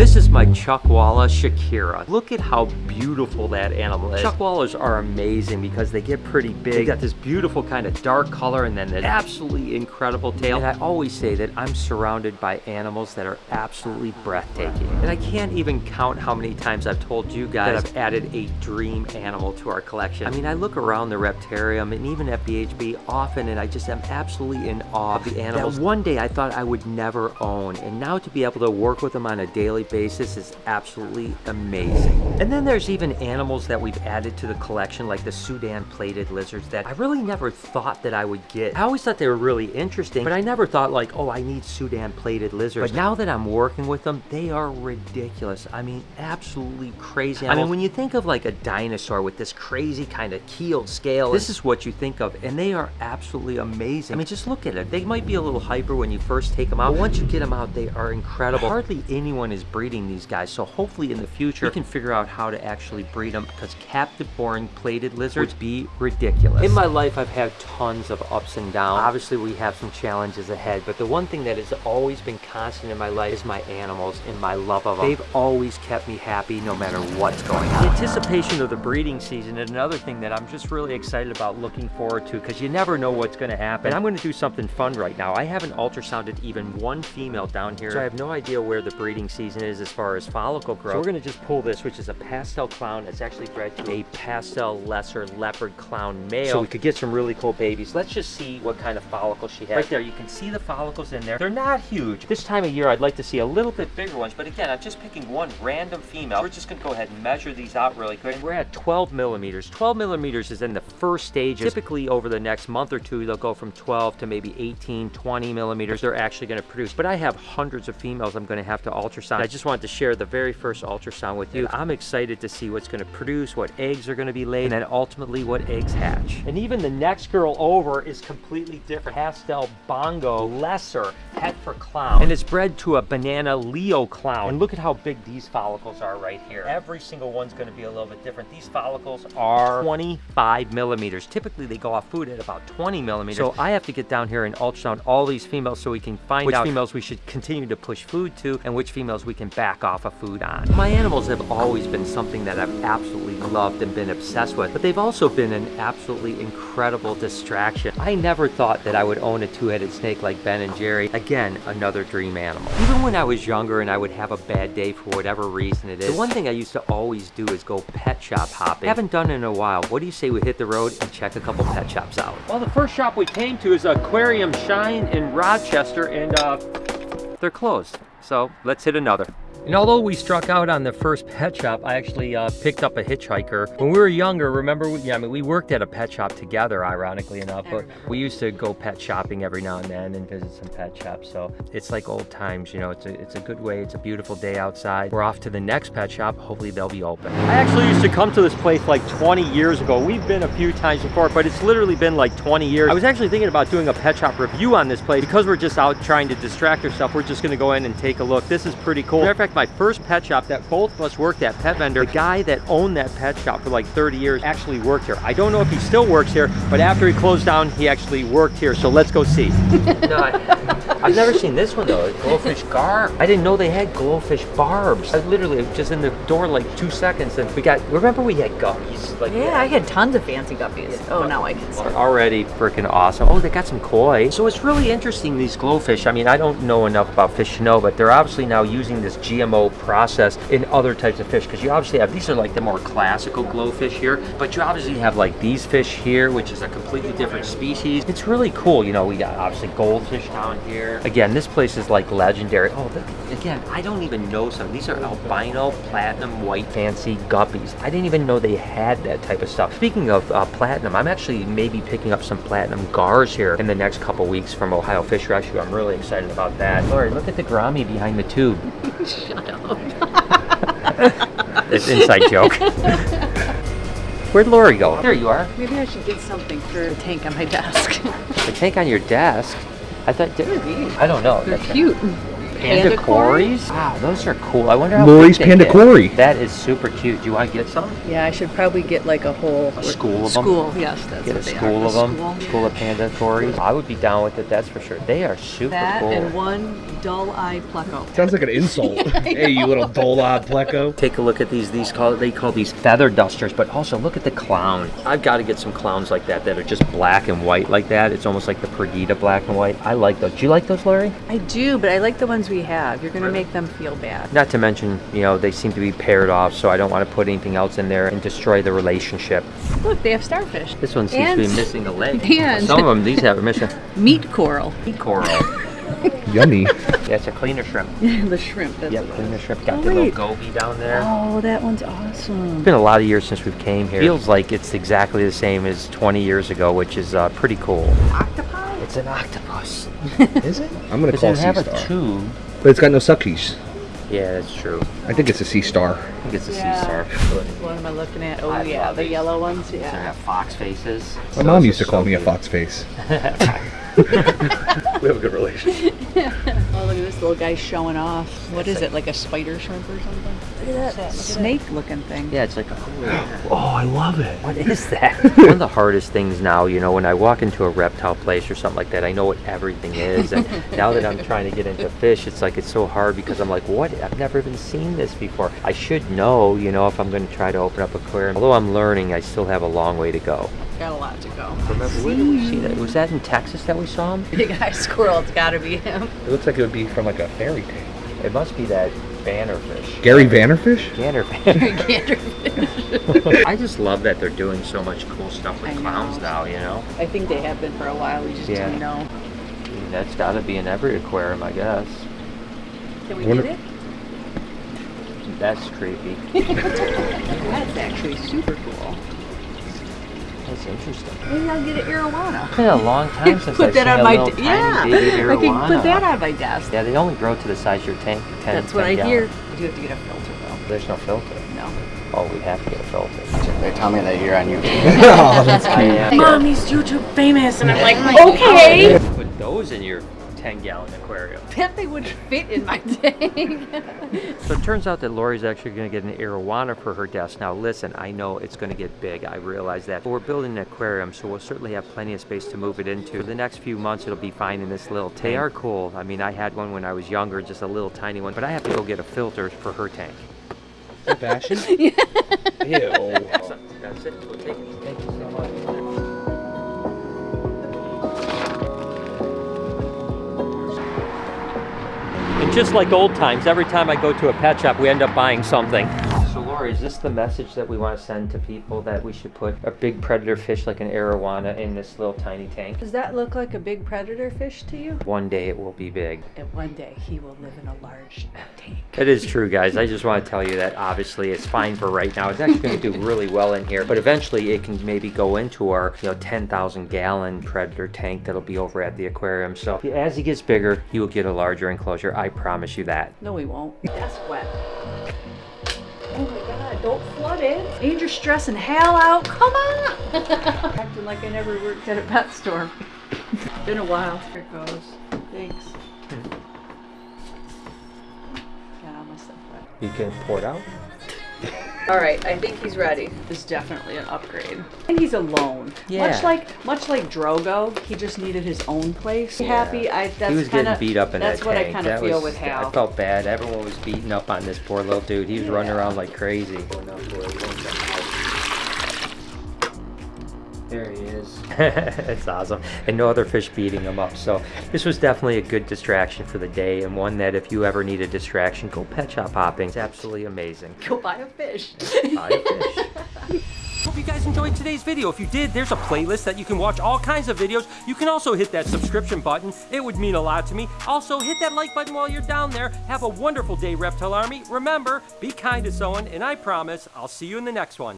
This is my Chuckwalla Shakira. Look at how beautiful that animal is. Chuckwallas are amazing because they get pretty big. They got this beautiful kind of dark color and then an absolutely incredible tail. And I always say that I'm surrounded by animals that are absolutely breathtaking. And I can't even count how many times I've told you guys that I've added a dream animal to our collection. I mean, I look around the reptarium and even at BHB often and I just am absolutely in awe of the animals that one day I thought I would never own. And now to be able to work with them on a daily basis is absolutely amazing. And then there's even animals that we've added to the collection like the Sudan plated lizards that I really never thought that I would get. I always thought they were really interesting, but I never thought like, oh, I need Sudan plated lizards. But now that I'm working with them, they are ridiculous. I mean, absolutely crazy. Animals. I mean, when you think of like a dinosaur with this crazy kind of keeled scale, this is what you think of, and they are absolutely amazing. I mean, just look at it. They might be a little hyper when you first take them out, but once you get them out, they are incredible. Hardly anyone is breeding these guys, so hopefully in the future, we can figure out how to actually breed them because captive born plated lizards would be ridiculous. In my life, I've had tons of ups and downs. Obviously, we have some challenges ahead, but the one thing that has always been constant in my life is my animals and my love of them. They've always kept me happy no matter what's going on. The anticipation of the breeding season is another thing that I'm just really excited about looking forward to because you never know what's going to happen. And I'm going to do something fun right now. I haven't ultrasounded even one female down here, so I have no idea where the breeding season is as far as follicle growth. So we're going to just pull this, which is a pastel clown. It's actually bred to a pastel lesser leopard clown male. So we could get some really cool babies. Let's just see what kind of follicles she has. Right there, you can see the follicles in there. They're not huge. This time of year, I'd like to see a little bit bigger ones, but again, I'm just picking one random female. We're just gonna go ahead and measure these out really quick. And we're at 12 millimeters. 12 millimeters is in the first stage. Typically over the next month or two, they'll go from 12 to maybe 18, 20 millimeters. They're actually gonna produce. But I have hundreds of females I'm gonna have to ultrasound. I just wanted to share the very first ultrasound with you. I'm excited to see what's gonna produce, what eggs are gonna be laid, and then ultimately what eggs hatch. And even the next girl over is completely different. Pastel Bongo Lesser Het for Clown. And it's bred to a banana Leo clown. And look at how big these follicles are right here. Every single one's gonna be a little bit different. These follicles are 25 millimeters. Typically they go off food at about 20 millimeters. So I have to get down here and ultrasound all these females so we can find which out females we should continue to push food to and which females we can back off of food on. My animals have always been something that I've absolutely loved and been obsessed with, but they've also been an absolutely incredible distraction. I never thought that I would own a two-headed snake like Ben and Jerry. Again, another dream animal. Even when I was younger and I would have a bad day for whatever reason it is, the one thing I used to always do is go pet shop hopping. Haven't done it in a while. What do you say we hit the road and check a couple pet shops out? Well, the first shop we came to is Aquarium Shine in Rochester and uh, they're closed. So let's hit another. And although we struck out on the first pet shop, I actually uh, picked up a hitchhiker. When we were younger, remember, we, yeah, I mean, we worked at a pet shop together, ironically enough, but we used to go pet shopping every now and then and visit some pet shops. So it's like old times, you know, it's a, it's a good way. It's a beautiful day outside. We're off to the next pet shop. Hopefully they'll be open. I actually used to come to this place like 20 years ago. We've been a few times before, but it's literally been like 20 years. I was actually thinking about doing a pet shop review on this place because we're just out trying to distract ourselves. We're just going to go in and take a look. This is pretty cool. Matter of fact, my first pet shop that both of us worked at, Pet Vendor, the guy that owned that pet shop for like 30 years actually worked here. I don't know if he still works here, but after he closed down, he actually worked here. So let's go see. I've never seen this one though, glowfish barb. I didn't know they had glowfish barbs. I literally just in the door like two seconds and we got, remember we had guppies? Like, yeah, I had tons of fancy guppies. Yeah, oh, now I can see. Already freaking awesome. Oh, they got some koi. So it's really interesting, these glowfish. I mean, I don't know enough about fish to know, but they're obviously now using this GMO process in other types of fish because you obviously have, these are like the more classical glowfish here, but you obviously have like these fish here, which is a completely different species. It's really cool. You know, we got obviously goldfish down here. Again, this place is like legendary. Oh, the, again, I don't even know some. These are albino platinum white fancy guppies. I didn't even know they had that type of stuff. Speaking of uh, platinum, I'm actually maybe picking up some platinum gars here in the next couple weeks from Ohio Fish Rescue. I'm really excited about that. Lori, look at the gourami behind the tube. Shut up. it's inside joke. Where'd Lori go? There you are. Maybe I should get something for the tank on my desk. the tank on your desk? I thought. Maybe. I don't know. They're cute. Panda Panda Cories? Wow, those are cool. I wonder how Lori's big they Panda get. Cory. That is super cute. Do you want to get some? Yeah, I should probably get like a whole A school of 'em? School, yes, that's Get a they school are. of them. School. School of Panda Cories. I would be down with it, that's for sure. They are super That cool. and one dull eye pleco. Sounds like an insult. hey, you little dull-eyed pleco. Take a look at these. These call they call these feather dusters, but also look at the clown. I've got to get some clowns like that that are just black and white like that. It's almost like the Perdita black and white. I like those. Do you like those, Larry? I do, but I like the ones we have. You're gonna make them feel bad. Not to mention, you know, they seem to be paired off, so I don't want to put anything else in there and destroy the relationship. Look, they have starfish. This one seems And- to be missing a leg. and- Some of them, these have a missing Meat coral. Meat coral. Yummy. Yeah, it's a cleaner shrimp. the shrimp. That's Yep, what it cleaner is. shrimp. Got Oh, the little goby down there. Oh, that one's awesome. It's been a lot of years since we've came here. Feels like it's exactly the same as 20 years ago, which is uh, pretty cool. Octopi? It's an octopus. Is it? I'm gonna call it sea have a star. tube? But it's got no suckies. Yeah, that's true. I think it's a sea star. I think it's a Yeah. sea star. What am I looking at? Oh I yeah, the these. yellow ones. Yeah. They have fox faces. My mom used to call me a fox face. we have a good relationship. Look at this little guy showing off. What is it? Like a spider shrimp or something? Look at that snake-looking thing. Yeah, it's like a Oh, I love it. What is that? One of the hardest things now, you know, when I walk into a reptile place or something like that, I know what everything is. And now that I'm trying to get into fish, it's like it's so hard because I'm like, what? I've never even seen this before. I should know, you know, if I'm going to try to open up aquarium. Although I'm learning, I still have a long way to go. Got a lot to go. Remember, where did we see that? Was that in Texas that we saw him? Big eye squirrel. It's got to be him. It looks like it would be from like a fairy tale. It must be that bannerfish. Gary Vanderfish? Bannerfish. I just love that they're doing so much cool stuff with I know. clowns now, you know? I think they have been for a while. We just Yeah. didn't know. I mean, that's got to be in every aquarium, I guess. Can we Wonder- get it? That's creepy. That's actually super cool. That's interesting. Maybe I'll get an arowana. It's been a long time since put I've that seen on a my little tiny yeah. baby I can put that on my desk. Yeah, they only grow to the size of your tank. 10, That's what 10 I gallon. hear. You do have to get a filter though. There's no filter. No. Oh, we have to get a filter. They tell me that you're on YouTube. oh, that's I am. Mommy's YouTube famous, and I'm like, okay. Put those in your 10 gallon aquarium. Bet they would fit in my tank. So it turns out that Lori's actually going to get an arowana for her desk. Now listen, I know it's going to get big. I realize that. But we're building an aquarium, so we'll certainly have plenty of space to move it into. For the next few months, it'll be fine in this little tank. They are cool. I mean, I had one when I was younger, just a little tiny one. But I have to go get a filter for her tank. fashion? Ew. Just like old times, every time I go to a pet shop, we end up buying something. So is this the message that we want to send to people that we should put a big predator fish like an arowana in this little tiny tank? Does that look like a big predator fish to you? One day it will be big. And one day he will live in a large tank. It is true, guys. I just want to tell you that obviously it's fine for right now. It's actually going to do really well in here, but eventually it can maybe go into our, you know, 10,000 gallon predator tank that'll be over at the aquarium. So as he gets bigger, he will get a larger enclosure. I promise you that. No, he won't. That's wet. My god, don't flood it. Ain't you stressing hell out? Come on! Acting like I never worked at a pet store. Been a while. Here it goes. Thanks. Hmm. Got all my stuff wet. You can pour it out. Alright, I think he's ready. This is definitely an upgrade. And he's alone. Yeah. Much like much like Drogo, he just needed his own place. Happy. I that's he was kinda, getting beat up in That's that what tank. I kind of feel was- with Hal. I felt bad. Everyone was beating up on this poor little dude. He was running around like crazy. There he is. it's awesome. And no other fish beating him up. So this was definitely a good distraction for the day and one that if you ever need a distraction, go pet shop hopping. It's absolutely amazing. Go buy a fish. Buy a fish. Hope you guys enjoyed today's video. If you did, there's a playlist that you can watch all kinds of videos. You can also hit that subscription button. It would mean a lot to me. Also, hit that like button while you're down there. Have a wonderful day, Reptile Army. Remember, be kind to someone, and I promise I'll see you in the next one.